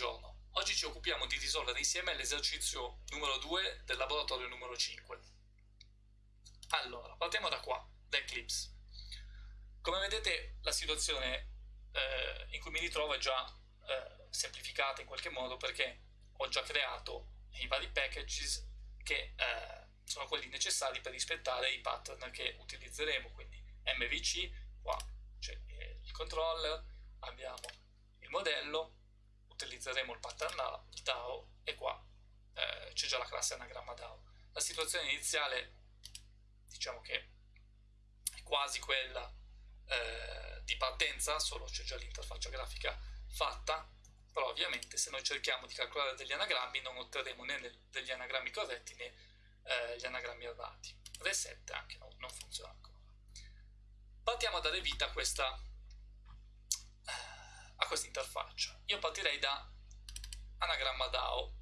Buongiorno, oggi ci occupiamo di risolvere insieme l'esercizio numero 2 del laboratorio numero 5. Allora, partiamo da qua, da Eclipse. Come vedete la situazione eh, in cui mi ritrovo è già eh, semplificata in qualche modo perché ho già creato i vari packages che eh, sono quelli necessari per rispettare i pattern che utilizzeremo, quindi MVC, qua c'è il controller, abbiamo il modello, utilizzeremo il pattern DAO e qua eh, c'è già la classe anagramma DAO. La situazione iniziale diciamo che è quasi quella eh, di partenza, solo c'è già l'interfaccia grafica fatta, però ovviamente se noi cerchiamo di calcolare degli anagrammi non otterremo né degli anagrammi corretti né eh, gli anagrammi errati. Reset anche no, non funziona ancora. Partiamo a dare vita a questa a questa interfaccia. Io partirei da anagramma DAO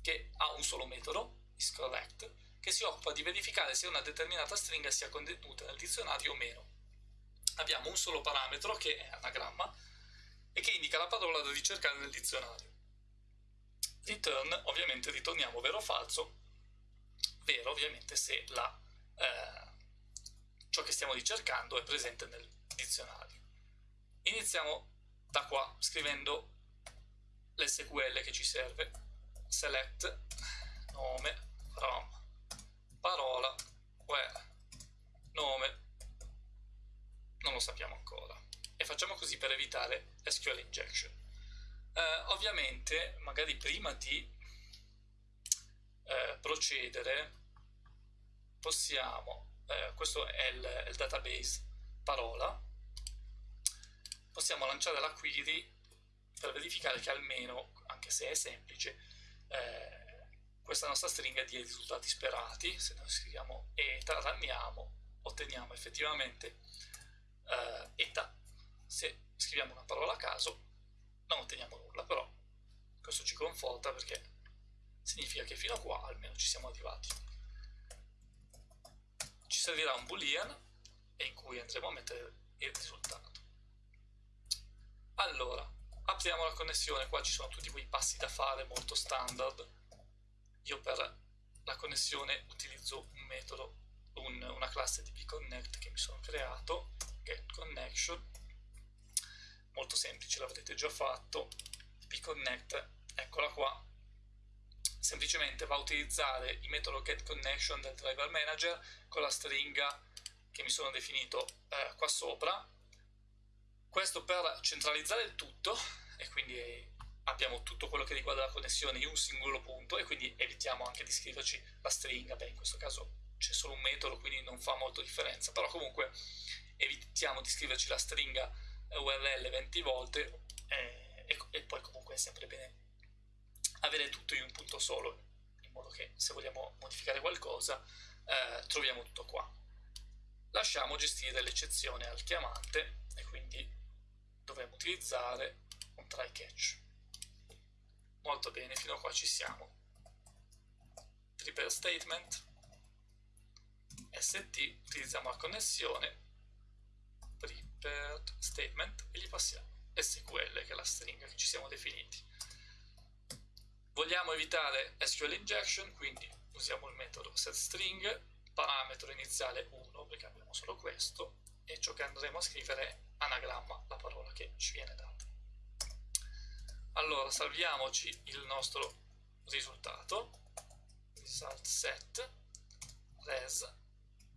che ha un solo metodo, isCorrect, che si occupa di verificare se una determinata stringa sia contenuta nel dizionario o meno. Abbiamo un solo parametro che è anagramma e che indica la parola da ricercare nel dizionario. Return, ovviamente ritorniamo vero o falso, vero ovviamente se la, eh, ciò che stiamo ricercando è presente nel dizionario. Iniziamo da qua scrivendo l'SQL che ci serve. Select nome from parola where nome. Non lo sappiamo ancora. E facciamo così per evitare SQL injection. Eh, ovviamente magari prima di eh, procedere possiamo eh, questo è il, il database parola possiamo lanciare la query per verificare che almeno, anche se è semplice, eh, questa nostra stringa dia i risultati sperati. Se noi scriviamo eta, ranniamo, otteniamo effettivamente eh, eta. Se scriviamo una parola a caso, non otteniamo nulla, però questo ci conforta perché significa che fino a qua almeno ci siamo arrivati. Ci servirà un boolean in cui andremo a mettere il risultato. Allora, apriamo la connessione, qua ci sono tutti quei passi da fare molto standard. Io per la connessione utilizzo un metodo, un, una classe di bconnect che mi sono creato, getConnection, molto semplice, l'avrete già fatto, bconnect, eccola qua, semplicemente va a utilizzare il metodo getConnection del driver manager con la stringa che mi sono definito eh, qua sopra, questo per centralizzare il tutto e quindi abbiamo tutto quello che riguarda la connessione in un singolo punto e quindi evitiamo anche di scriverci la stringa, beh in questo caso c'è solo un metodo quindi non fa molto differenza, però comunque evitiamo di scriverci la stringa URL 20 volte e, e poi comunque è sempre bene avere tutto in un punto solo, in modo che se vogliamo modificare qualcosa eh, troviamo tutto qua. Lasciamo gestire l'eccezione al chiamante e quindi dovremmo utilizzare un try catch. Molto bene, fino a qua ci siamo. Prepare statement, st, utilizziamo la connessione, prepared statement e gli passiamo SQL che è la stringa che ci siamo definiti. Vogliamo evitare SQL injection, quindi usiamo il metodo setString, parametro iniziale 1 perché abbiamo solo questo, e ciò che andremo a scrivere anagramma, la parola che ci viene data. Allora salviamoci il nostro risultato, result set res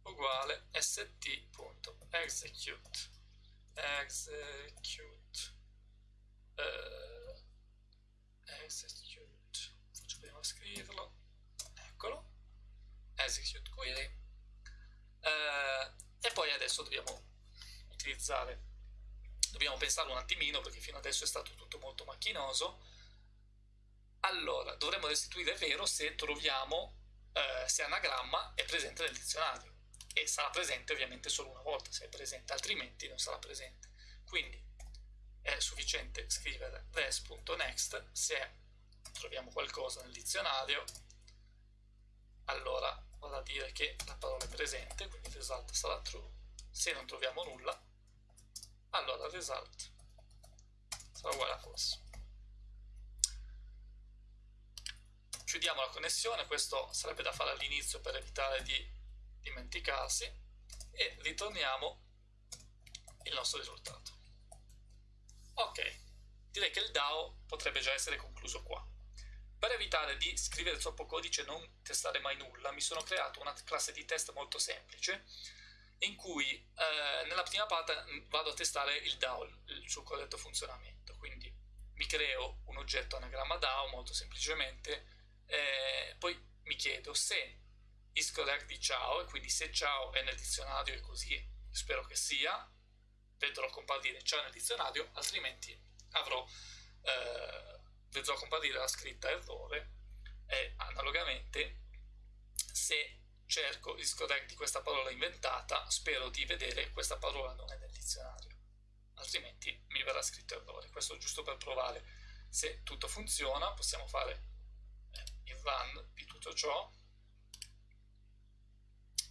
uguale st.execute execute. Uh, execute. Faccio prima scriverlo. Eccolo. Execute query uh, e poi adesso dobbiamo utilizzare dobbiamo pensarlo un attimino perché fino adesso è stato tutto molto macchinoso. Allora dovremmo restituire vero se troviamo eh, se anagramma è presente nel dizionario. E sarà presente ovviamente solo una volta. Se è presente altrimenti non sarà presente. Quindi è sufficiente scrivere res.next se troviamo qualcosa nel dizionario allora vado a dire che la parola è presente, quindi il result sarà true. Se non troviamo nulla, allora result sarà uguale a false. chiudiamo la connessione, questo sarebbe da fare all'inizio per evitare di dimenticarsi e ritorniamo il nostro risultato. Ok, direi che il DAO potrebbe già essere concluso qua. Per evitare di scrivere troppo codice e non testare mai nulla, mi sono creato una classe di test molto semplice in cui eh, nella prima parte mm, vado a testare il DAO, il suo corretto funzionamento. Quindi mi creo un oggetto anagramma DAO molto semplicemente, eh, poi mi chiedo se is correct di ciao, e quindi se ciao è nel dizionario e così spero che sia, vedrò comparire ciao nel dizionario, altrimenti avrò, eh, vedrò comparire la scritta errore e analogamente se cerco il correct di questa parola inventata, spero di vedere questa parola non è nel dizionario, altrimenti mi verrà scritto errore. Questo giusto per provare se tutto funziona, possiamo fare eh, il run di tutto ciò.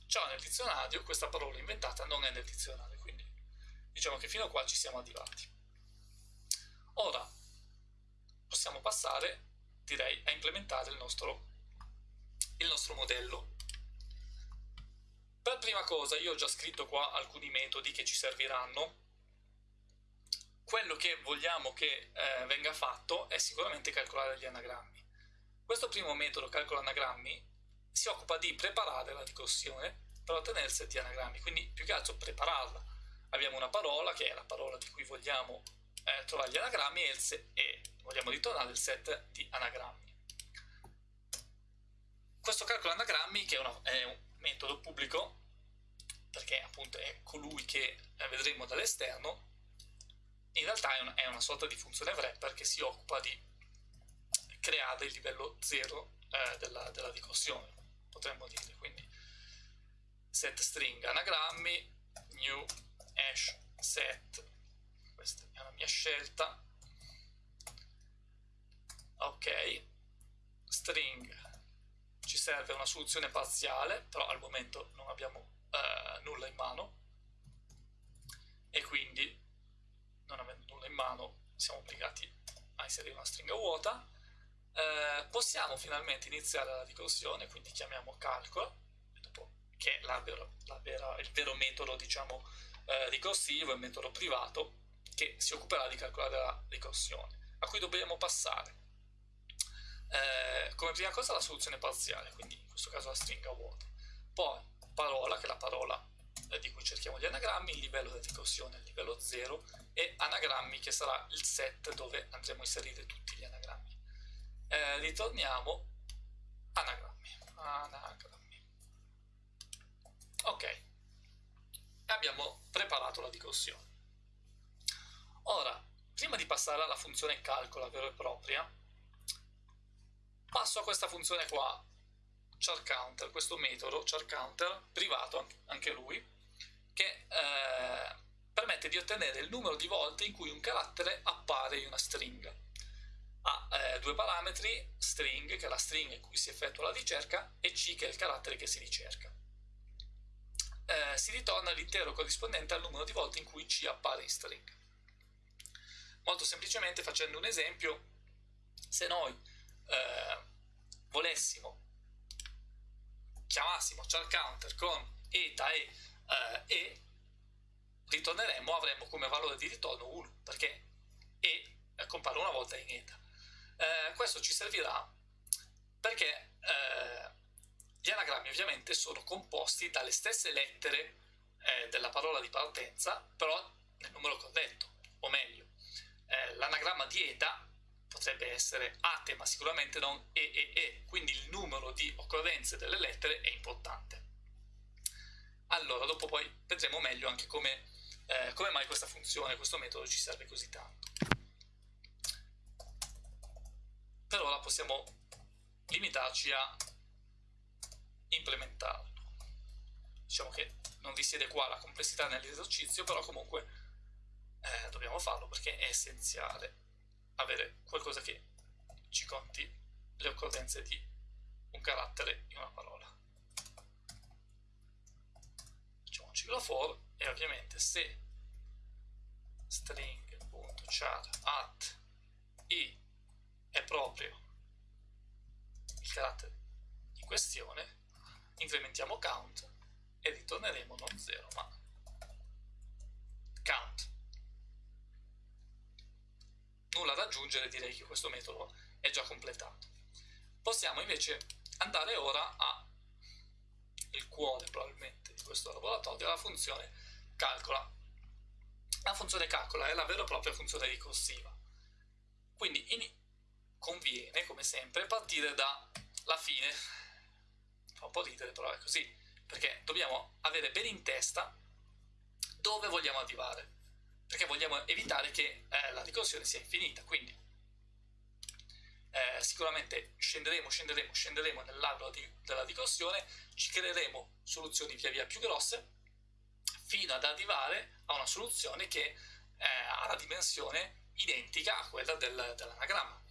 Ciao nel dizionario, questa parola inventata non è nel dizionario, quindi diciamo che fino a qua ci siamo arrivati. Ora possiamo passare, direi, a implementare il nostro, il nostro modello per prima cosa io ho già scritto qua alcuni metodi che ci serviranno. Quello che vogliamo che eh, venga fatto è sicuramente calcolare gli anagrammi. Questo primo metodo, calcolo anagrammi, si occupa di preparare la ricorsione per ottenere il set di anagrammi, quindi più che altro prepararla. Abbiamo una parola che è la parola di cui vogliamo eh, trovare gli anagrammi e, e vogliamo ritornare il set di anagrammi. Questo calcolo anagrammi, che è, una, è un metodo pubblico, perché appunto è colui che vedremo dall'esterno, in realtà è una, è una, sorta di funzione wrapper che si occupa di creare il livello 0 eh, della, della ricorsione, potremmo dire. Quindi set string anagrammi, new hash set, questa è la mia scelta, ok, string ci serve una soluzione parziale, però al momento non abbiamo eh, nulla in mano e quindi non avendo nulla in mano siamo obbligati a inserire una stringa vuota. Eh, possiamo finalmente iniziare la ricorsione, quindi chiamiamo calcolo, che è la vera, la vera, il vero metodo diciamo, eh, ricorsivo, il metodo privato che si occuperà di calcolare la ricorsione, a cui dobbiamo passare eh, come prima cosa la soluzione parziale, quindi in questo caso la stringa vuota. Poi parola, che è la parola eh, di cui cerchiamo gli anagrammi, il livello di ricorsione il livello 0 e anagrammi che sarà il set dove andremo a inserire tutti gli anagrammi. Eh, ritorniamo anagrammi, anagrammi. Ok, abbiamo preparato la ricorsione. Ora, prima di passare alla funzione calcola vera e propria, passo a questa funzione qua, char counter, questo metodo char counter privato anche lui, che eh, permette di ottenere il numero di volte in cui un carattere appare in una stringa. Ha eh, due parametri, string, che è la stringa in cui si effettua la ricerca, e c, che è il carattere che si ricerca. Eh, si ritorna l'intero corrispondente al numero di volte in cui c appare in string. Molto semplicemente, facendo un esempio, se noi eh, volessimo chiamassimo char counter con eta e eh, e ritorneremmo avremmo come valore di ritorno 1 perché e compare una volta in eta. Eh, questo ci servirà perché eh, gli anagrammi ovviamente sono composti dalle stesse lettere eh, della parola di partenza però nel numero corretto o meglio eh, l'anagramma di eta potrebbe essere ate, ma sicuramente non e, e, e, quindi il numero di occorrenze delle lettere è importante. Allora, dopo poi vedremo meglio anche come, eh, come mai questa funzione, questo metodo ci serve così tanto. Per ora possiamo limitarci a implementarlo. Diciamo che non risiede qua la complessità nell'esercizio, però comunque eh, dobbiamo farlo perché è essenziale avere qualcosa che ci conti le occorrenze di un carattere in una parola. Facciamo un ciclo for e ovviamente se string.char at i è proprio il questione, incrementiamo count e ritorneremo non 0 ma count. Nulla da aggiungere, direi che questo metodo è già completato. Possiamo invece andare ora a il cuore probabilmente di questo laboratorio, la funzione calcola. La funzione calcola è la vera e propria funzione ricorsiva. Quindi in, conviene, come sempre, partire dalla fine. Fa un po' ridere, però è così, perché dobbiamo avere bene in testa dove vogliamo arrivare, perché vogliamo evitare che eh, la ricorsione sia infinita, quindi eh, sicuramente scenderemo, scenderemo, scenderemo nell'albero della ricorsione, ci creeremo soluzioni via via più grosse, fino ad arrivare a una soluzione che eh, ha la dimensione identica a quella del, dell'anagramma,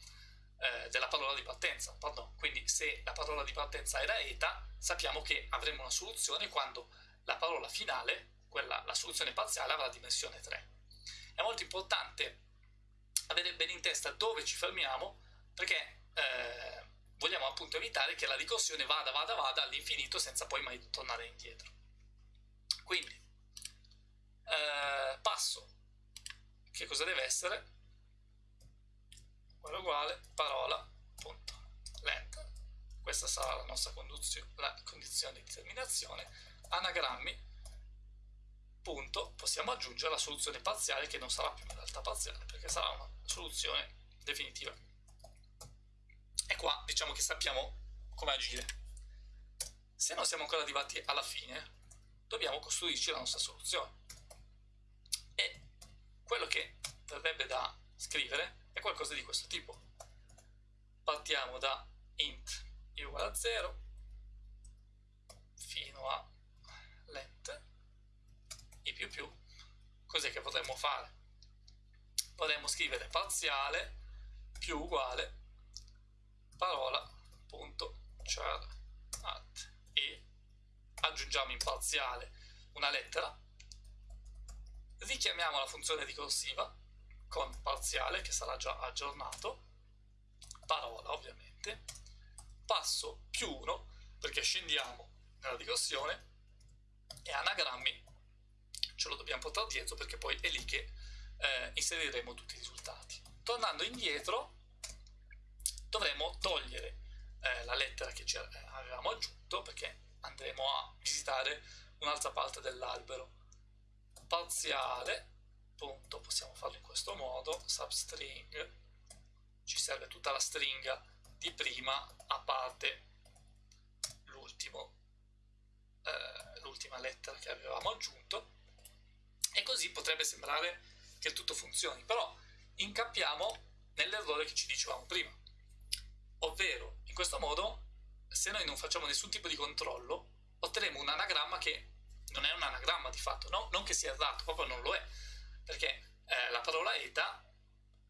eh, della parola di partenza, pardon. Quindi se la parola di partenza era eta, sappiamo che avremo una soluzione quando la parola finale, quella, la soluzione parziale, avrà dimensione 3. È molto importante avere bene in testa dove ci fermiamo, perché eh, vogliamo appunto evitare che la ricorsione vada, vada, vada all'infinito senza poi mai tornare indietro. Quindi, eh, passo, che cosa deve essere? uguale uguale parola punto. Length questa sarà la nostra la condizione di terminazione. Anagrammi punto possiamo aggiungere la soluzione parziale che non sarà più in realtà parziale perché sarà una soluzione definitiva. E qua diciamo che sappiamo come agire. Se non siamo ancora arrivati alla fine dobbiamo costruirci la nostra soluzione. E quello che verrebbe da scrivere è qualcosa di questo tipo. Partiamo da int i uguale a 0 fino a più più. Cos'è che potremmo fare? Potremmo scrivere parziale più uguale parola punto char at e aggiungiamo in parziale una lettera richiamiamo la funzione ricorsiva con parziale che sarà già aggiornato, parola ovviamente, passo più 1 perché scendiamo nella ricorsione e anagrammi ce lo dobbiamo portare dietro perché poi è lì che eh, inseriremo tutti i risultati. Tornando indietro dovremo togliere eh, la lettera che ci avevamo aggiunto perché andremo a visitare un'altra parte dell'albero. Parziale punto possiamo farlo in questo modo substring ci serve tutta la stringa di prima a parte eh, l'ultima lettera che avevamo aggiunto e così potrebbe sembrare che tutto funzioni però incappiamo nell'errore che ci dicevamo prima ovvero in questo modo se noi non facciamo nessun tipo di controllo otterremo un anagramma che non è un anagramma di fatto no? non che sia errato, proprio non lo è perché eh, la parola eta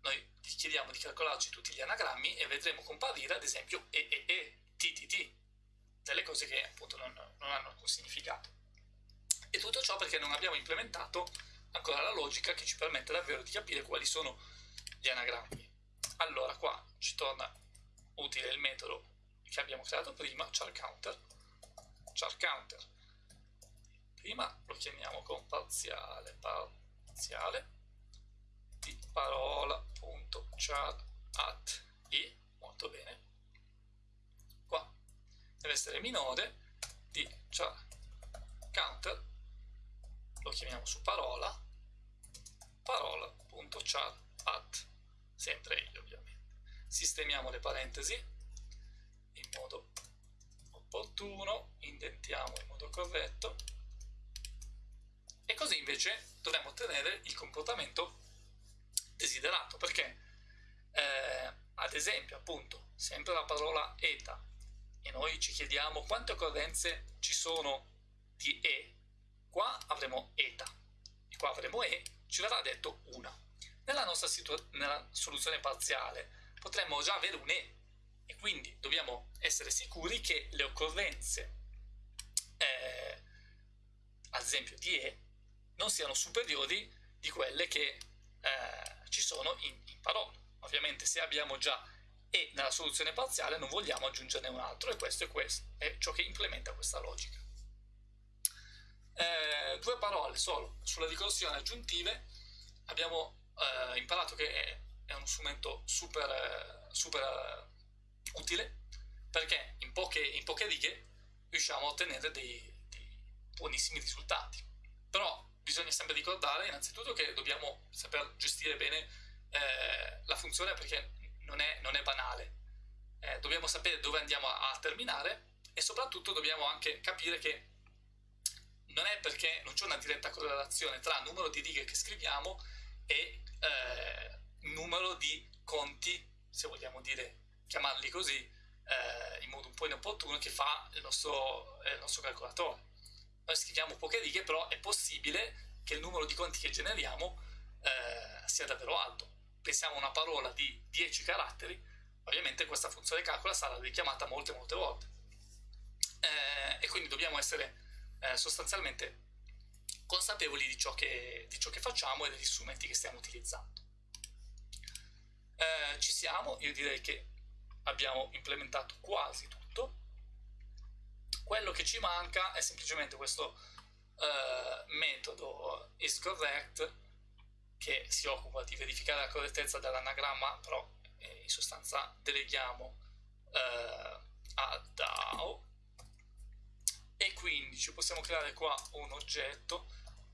noi chiediamo di calcolarci tutti gli anagrammi e vedremo comparire ad esempio e e e, t t t, delle cose che appunto non, non hanno alcun significato. E tutto ciò perché non abbiamo implementato ancora la logica che ci permette davvero di capire quali sono gli anagrammi. Allora qua ci torna utile il metodo che abbiamo creato prima, char counter, char counter. Prima lo chiamiamo con parziale, parziale di parola.char at i, molto bene, qua deve essere minore di char counter, lo chiamiamo su parola, parola.char at, sempre io ovviamente. Sistemiamo le parentesi in modo opportuno, indentiamo in modo corretto e così invece dovremmo ottenere il comportamento desiderato, perché eh, ad esempio appunto sempre la parola eta e noi ci chiediamo quante occorrenze ci sono di e, qua avremo eta e qua avremo e, ci verrà detto una. Nella nostra nella soluzione parziale potremmo già avere un e e quindi dobbiamo essere sicuri che le occorrenze eh, ad esempio di e non siano superiori di quelle che eh, ci sono in, in parola. Ovviamente se abbiamo già e nella soluzione parziale non vogliamo aggiungerne un altro e questo è questo, è ciò che implementa questa logica. Eh, due parole solo sulle ricorsioni aggiuntive, abbiamo eh, imparato che è, è, uno strumento super, super uh, utile perché in poche, in poche, righe riusciamo a ottenere dei, dei buonissimi risultati. Però bisogna sempre ricordare innanzitutto che dobbiamo saper gestire bene eh, la funzione perché non è, non è banale. Eh, dobbiamo sapere dove andiamo a, a, terminare e soprattutto dobbiamo anche capire che non è perché non c'è una diretta correlazione tra numero di righe che scriviamo e eh, numero di conti, se vogliamo dire, chiamarli così, eh, in modo un po' inopportuno, che fa il nostro, il nostro calcolatore. Noi scriviamo poche righe, però è possibile che il numero di conti che generiamo eh, sia davvero alto pensiamo a una parola di 10 caratteri, ovviamente questa funzione calcola sarà richiamata molte molte volte. Eh, e quindi dobbiamo essere eh, sostanzialmente consapevoli di ciò, che, di ciò, che, facciamo e degli strumenti che stiamo utilizzando. Eh, ci siamo, io direi che abbiamo implementato quasi tutto. Quello che ci manca è semplicemente questo eh, metodo isCorrect che si occupa di verificare la correttezza dell'anagramma, però eh, in sostanza deleghiamo eh, a DAO e quindi ci possiamo creare qua un oggetto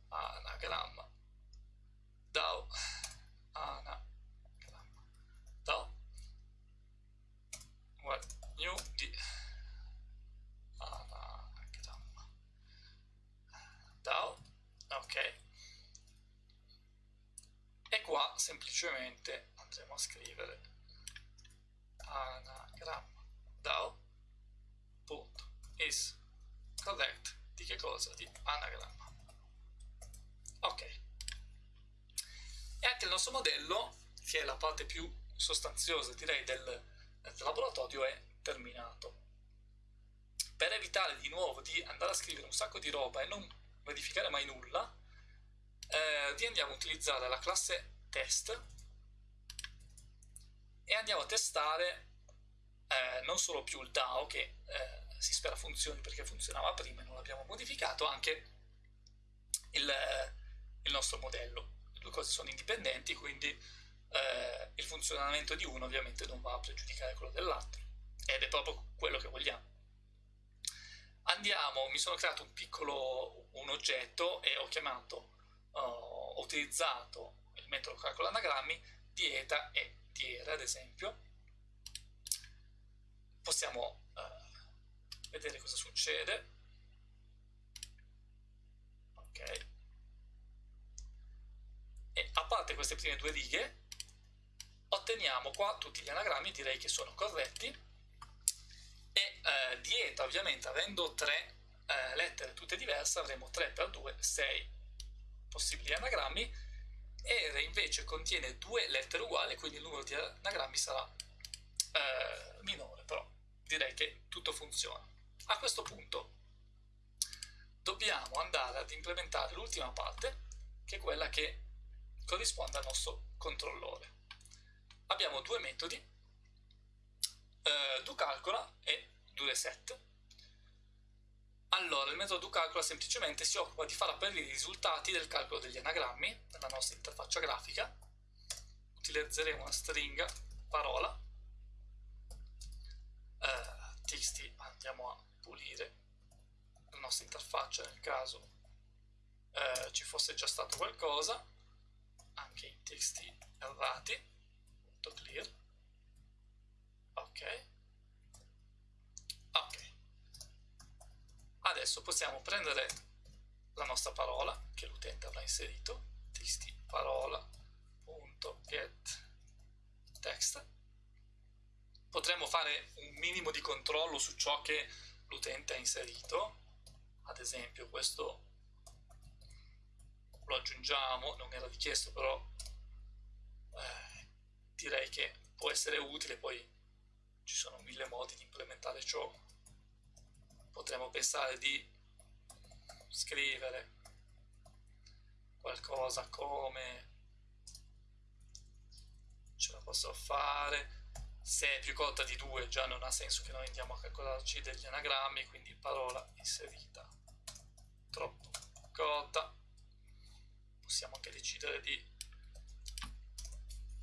anagramma DAO anagramma DAO well, new di anagramma DAO ok. E qua semplicemente andremo a scrivere anagramma is correct di che cosa? di anagramma ok. E anche il nostro modello che è la parte più sostanziosa direi del, del laboratorio è terminato. Per evitare di nuovo di andare a scrivere un sacco di roba e non verificare mai nulla eh, di andiamo a utilizzare la classe test e andiamo a testare eh, non solo più il DAO che eh, si spera funzioni perché funzionava prima e non l'abbiamo modificato, anche il, il, nostro modello. Le due cose sono indipendenti, quindi eh, il funzionamento di uno ovviamente non va a pregiudicare quello dell'altro ed è proprio quello che vogliamo. Andiamo, mi sono creato un piccolo un oggetto e ho chiamato ho utilizzato il metodo calcolo anagrammi dieta e diera ad esempio possiamo uh, vedere cosa succede. Ok. E a parte queste prime due righe otteniamo qua tutti gli anagrammi direi che sono corretti. E uh, dieta ovviamente avendo tre uh, lettere tutte diverse avremo 3 per 2 6 possibili anagrammi. E invece contiene due lettere uguali, quindi il numero di anagrammi sarà eh, minore, però direi che tutto funziona. A questo punto dobbiamo andare ad implementare l'ultima parte, che è quella che corrisponde al nostro controllore. Abbiamo due metodi, eh, doCalcola e doReset, allora, il metodo doCalcola semplicemente si occupa di far apparire i risultati del calcolo degli anagrammi nella nostra interfaccia grafica. Utilizzeremo una stringa parola. Eh, txt andiamo a pulire la nostra interfaccia nel caso eh, ci fosse già stato qualcosa. Anche in txt errati. .clear. Ok. Ok adesso possiamo prendere la nostra parola che l'utente avrà inserito txt parola.get text potremmo fare un minimo di controllo su ciò che l'utente ha inserito ad esempio questo lo aggiungiamo non era richiesto però eh, direi che può essere utile poi ci sono mille modi di implementare ciò. Potremmo pensare di scrivere qualcosa come ce la posso fare se è più corta di 2 già non ha senso che noi andiamo a calcolarci degli anagrammi, quindi parola inserita troppo corta. Possiamo anche decidere di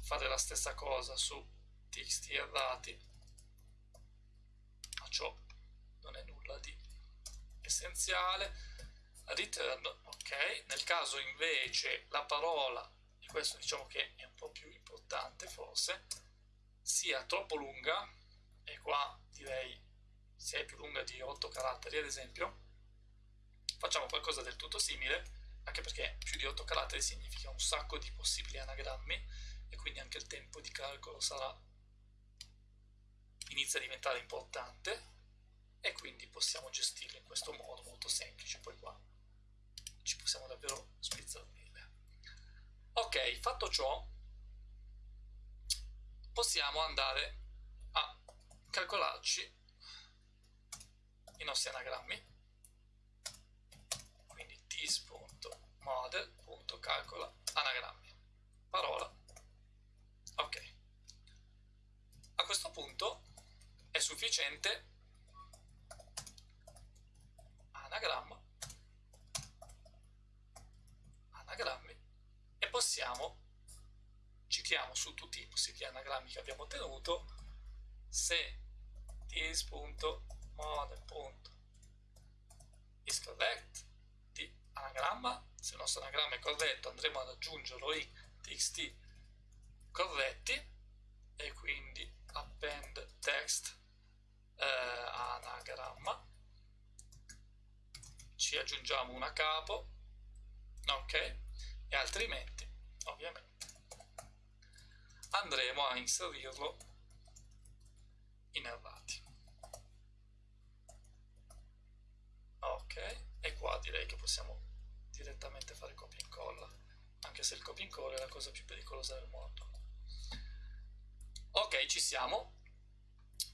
fare la stessa cosa su txt errati, ma ciò non è nulla di essenziale. Return, ok, nel caso invece la parola, e questo diciamo che è un po' più importante forse, sia troppo lunga, e qua direi se è più lunga di 8 caratteri ad esempio, facciamo qualcosa del tutto simile, anche perché più di 8 caratteri significa un sacco di possibili anagrammi e quindi anche il tempo di calcolo sarà inizia a diventare importante e quindi possiamo gestirlo in questo modo molto semplice, poi qua ci possiamo davvero spizzarnire. Ok, fatto ciò, possiamo andare a calcolarci i nostri anagrammi. Quindi tis.model.calcola anagrammi. Parola. Ok. A questo punto è sufficiente anagramma. Anagrammi. E possiamo citiamo su tutti i possibili anagrammi che abbiamo ottenuto se this.model.is di anagramma se il nostro anagramma è corretto andremo ad aggiungerlo in txt corretti e quindi append text eh, anagramma ci aggiungiamo una capo ok? E altrimenti ovviamente andremo a inserirlo in errati ok e qua direi che possiamo direttamente fare copia e incolla anche se il copia e incolla è la cosa più pericolosa del mondo. Ok ci siamo.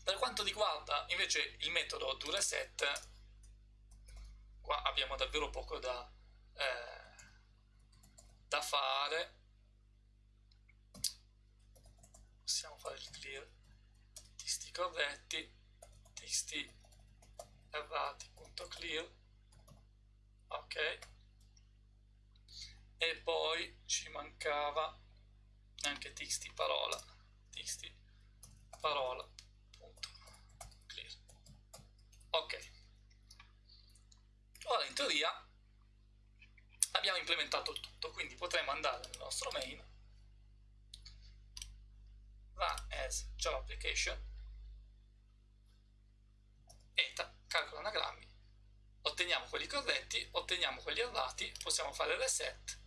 Per quanto riguarda invece il metodo doReset qua abbiamo davvero poco da, eh, da fare possiamo fare il clear txt corretti txt errati.clear ok? E poi ci mancava anche txt parola txt parola punto clear. Ok. Ora in teoria abbiamo implementato tutto quindi potremo andare nel nostro main run as Java application. E calcola anagrammi otteniamo quelli corretti otteniamo quelli errati possiamo fare reset.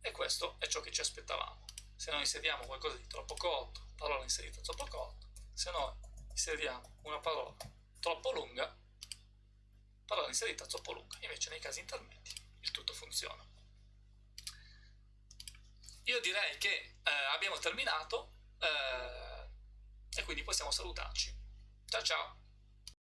E questo è ciò che ci aspettavamo. Se noi inseriamo qualcosa di troppo corto parola inserita troppo corto. Se noi inseriamo una parola troppo lunga parola inserita troppo lunga. Invece nei casi intermedi il tutto funziona. Io direi che eh, abbiamo terminato eh, e quindi possiamo salutarci. Ciao ciao!